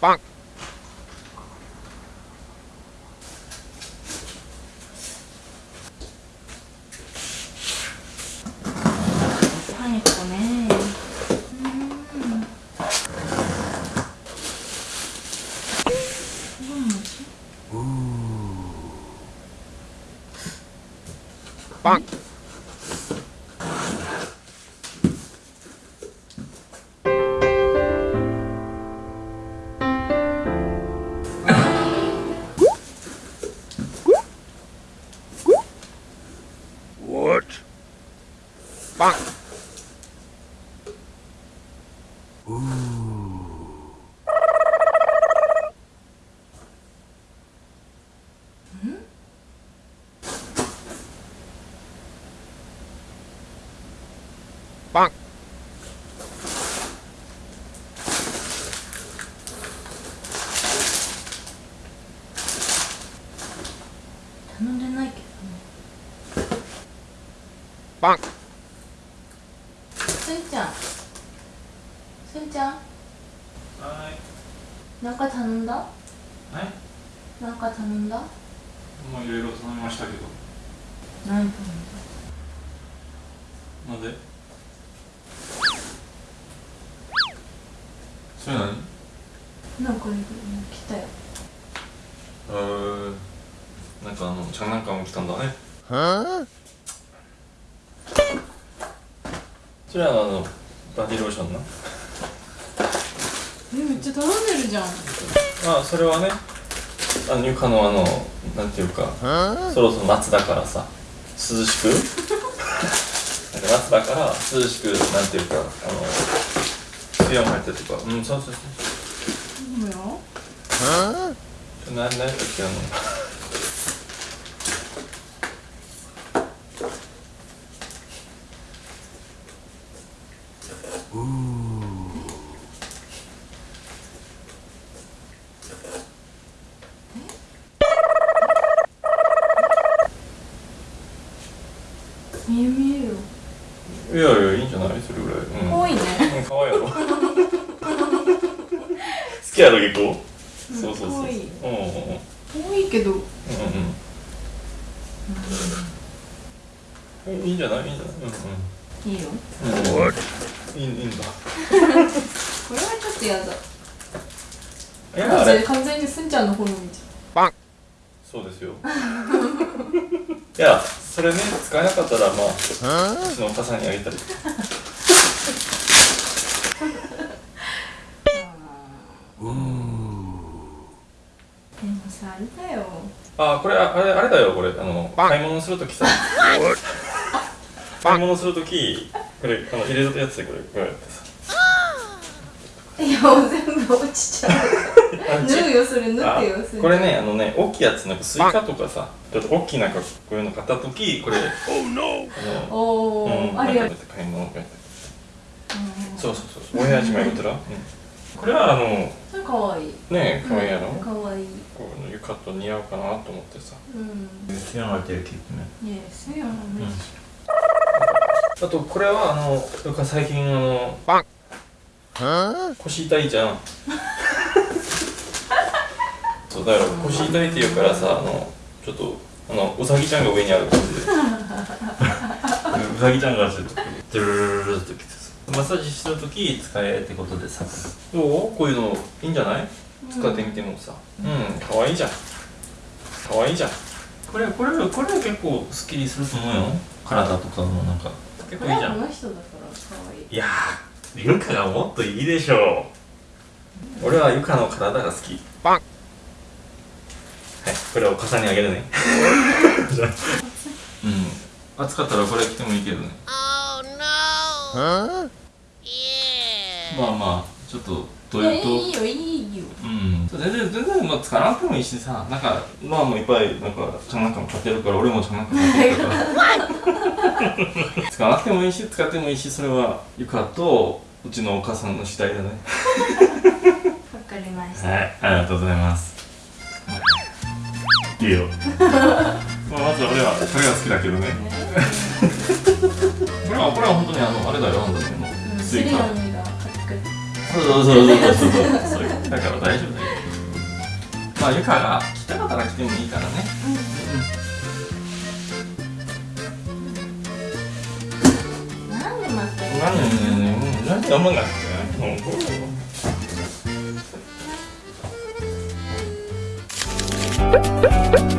빵! 음. 이건 뭐지? 빵! バン。うバン。頼んでないけどね。バン。すいちゃん？はい。なんか頼んだ？えなんか頼んだ？もういろいろ頼みましたけど。何頼んなんで？それ何？だなんか来たよ。えー、なんかあのちゃんなんかも来たんだね。はそれはあのバディローションな。めっちゃ頼んでるじゃん。あそれはねあのゆかのあのなんていうか?そろそろ夏だからさ涼しく？なんか夏だから涼しくなんていうかあの水温入ってとかうんそうそうそうそうよ。Huh? な何だっけあの見え見えよ。いやいやいいんじゃない？それぐらい。うん。多いね。うん可愛いやろ。好きやろ結構。うんそうそうい。ういけど。うんうん。いいんじゃない？いいんじゃない？いいよ。うん。うんうん?いいいいんだ。これはちょっとやだ。いやあれ？完全にすんちゃんの方に見ち 빵! そうですよ。いやそれね使えなかったらまあちのお母さんにあげたりでもさ、あれだよ。あこれああれあれだよこれあの買い物するときさ?買い物するときこれあの入れたやつでこれこうやってさいや、全部落ちちゃう。縫うよ、それ縫ってよ。そこれねあのね大きいやつなんかスイカとかさちょっと大きいなんかこういうの買ったときこれ Oh no! あのおー、うんありがとう。買い物やってそうそうそうそう親父も言ったら、うん、これはあのねうん。かわいい。えかわいいやろ、かわいい。こういうの浴衣似合うかなと思ってさうん。好きなのがてるきっとねねえ、そうやな、めっちあとこれはあの最近あの?腰痛いじゃんそうだから腰痛いって言うからさあのちょっとあのうさぎちゃんが上にある感じでうさぎちゃんがちょっとドゥルルルルってきてさマッサージしてる時使えってことでさどうこういうのいいんじゃない使ってみてもさうんかわいいじゃんかわいいじゃんこれこれこれ結構スッキリすると思うよ体とかもなんか結構いいじゃんこの人だからかわいい。やーゆかがもっといいでしょう俺はゆかの体が好き 빵! はいこれを重ねあげるねじゃあうん暑かったらこれ着てもいいけどね Huh? まあまあちょっとどいうやいうといいよ、いいよ。うん全然全然まあ使わなくてもいいしさなんかまあもういっぱいなんかちゃんなんかも買ってるから俺もちゃんなんか買ってるから使わなくてもいいし使ってもいいしそれはゆかとうちのお母さんの次第だねわかりました。はい、ありがとうございます。いいよ。まあ、まず俺はこれが好きだけどね。これはこれは本当にあのあれだよ本当にあのうん、スイカそうそうそうそうそうそうそう。だから大丈夫だよ。まあゆかが来たかったら来てもいいからね。なんで待ってる何何何何がもうこ れ